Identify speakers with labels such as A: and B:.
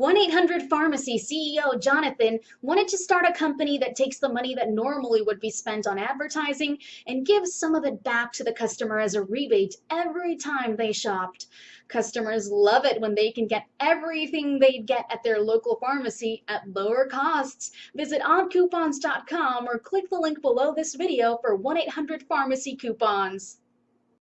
A: 1-800-PHARMACY CEO Jonathan wanted to start a company that takes the money that normally would be spent on advertising and gives some of it back to the customer as a rebate every time they shopped. Customers love it when they can get everything they'd get at their local pharmacy at lower costs. Visit oddcoupons.com or click the link below this video for 1-800-PHARMACY coupons.